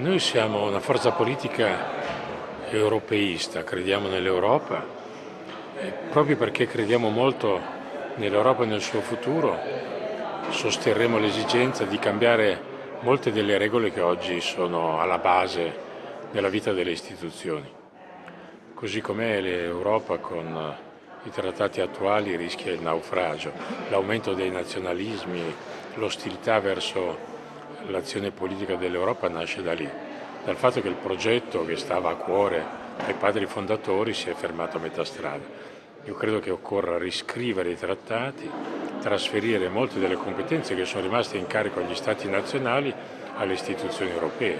Noi siamo una forza politica europeista, crediamo nell'Europa e proprio perché crediamo molto nell'Europa e nel suo futuro sosterremo l'esigenza di cambiare molte delle regole che oggi sono alla base della vita delle istituzioni. Così com'è l'Europa con i trattati attuali rischia il naufragio, l'aumento dei nazionalismi, l'ostilità verso l'azione politica dell'Europa nasce da lì, dal fatto che il progetto che stava a cuore ai padri fondatori si è fermato a metà strada. Io credo che occorra riscrivere i trattati, trasferire molte delle competenze che sono rimaste in carico agli Stati nazionali alle istituzioni europee.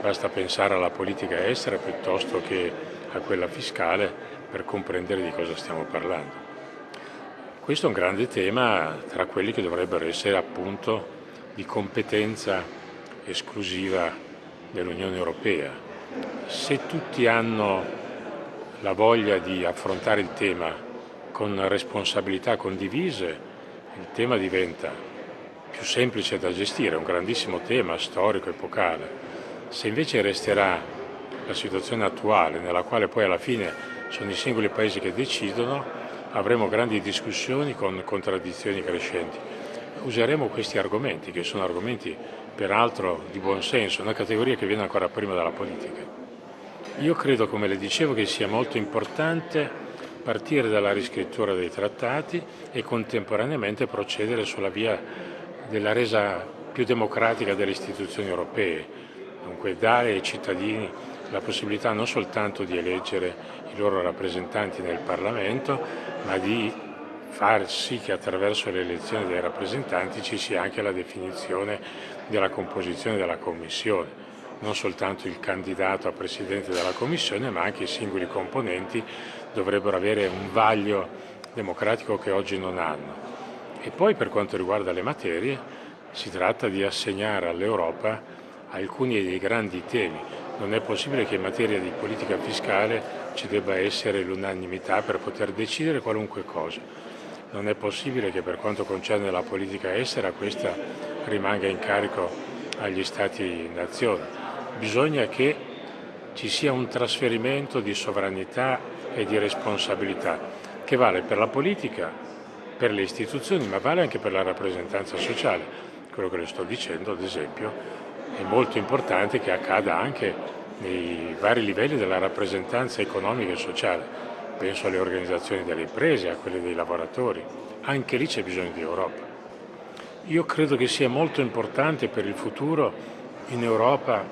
Basta pensare alla politica estera piuttosto che a quella fiscale per comprendere di cosa stiamo parlando. Questo è un grande tema tra quelli che dovrebbero essere appunto di competenza esclusiva dell'Unione Europea. Se tutti hanno la voglia di affrontare il tema con responsabilità condivise, il tema diventa più semplice da gestire, è un grandissimo tema storico, epocale. Se invece resterà la situazione attuale, nella quale poi alla fine sono i singoli paesi che decidono, avremo grandi discussioni con contraddizioni crescenti useremo questi argomenti, che sono argomenti peraltro di buon senso, una categoria che viene ancora prima dalla politica. Io credo, come le dicevo, che sia molto importante partire dalla riscrittura dei trattati e contemporaneamente procedere sulla via della resa più democratica delle istituzioni europee, dunque dare ai cittadini la possibilità non soltanto di eleggere i loro rappresentanti nel Parlamento, ma di far sì che attraverso l'elezione dei rappresentanti ci sia anche la definizione della composizione della Commissione, non soltanto il candidato a Presidente della Commissione ma anche i singoli componenti dovrebbero avere un vaglio democratico che oggi non hanno. E poi per quanto riguarda le materie si tratta di assegnare all'Europa alcuni dei grandi temi. Non è possibile che in materia di politica fiscale ci debba essere l'unanimità per poter decidere qualunque cosa non è possibile che per quanto concerne la politica estera questa rimanga in carico agli Stati-nazioni. Bisogna che ci sia un trasferimento di sovranità e di responsabilità che vale per la politica, per le istituzioni, ma vale anche per la rappresentanza sociale. Quello che le sto dicendo, ad esempio, è molto importante che accada anche nei vari livelli della rappresentanza economica e sociale penso alle organizzazioni delle imprese, a quelle dei lavoratori, anche lì c'è bisogno di Europa. Io credo che sia molto importante per il futuro in Europa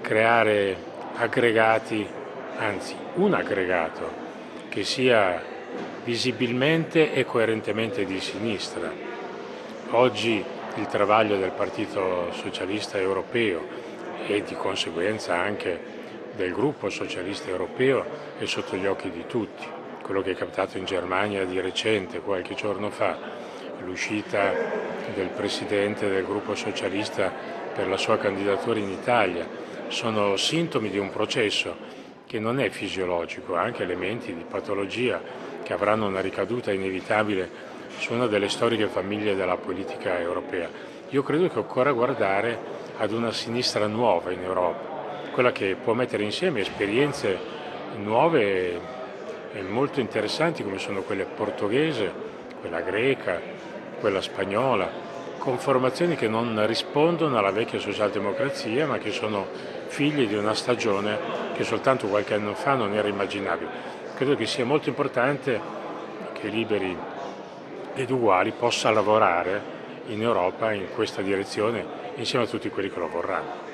creare aggregati, anzi un aggregato che sia visibilmente e coerentemente di sinistra. Oggi il travaglio del Partito Socialista Europeo e di conseguenza anche del gruppo socialista europeo è sotto gli occhi di tutti. Quello che è capitato in Germania di recente, qualche giorno fa, l'uscita del presidente del gruppo socialista per la sua candidatura in Italia, sono sintomi di un processo che non è fisiologico, ha anche elementi di patologia che avranno una ricaduta inevitabile su una delle storiche famiglie della politica europea. Io credo che occorra guardare ad una sinistra nuova in Europa, quella che può mettere insieme esperienze nuove e molto interessanti come sono quelle portoghese, quella greca, quella spagnola, con formazioni che non rispondono alla vecchia socialdemocrazia ma che sono figlie di una stagione che soltanto qualche anno fa non era immaginabile. Credo che sia molto importante che Liberi ed Uguali possa lavorare in Europa in questa direzione insieme a tutti quelli che lo vorranno.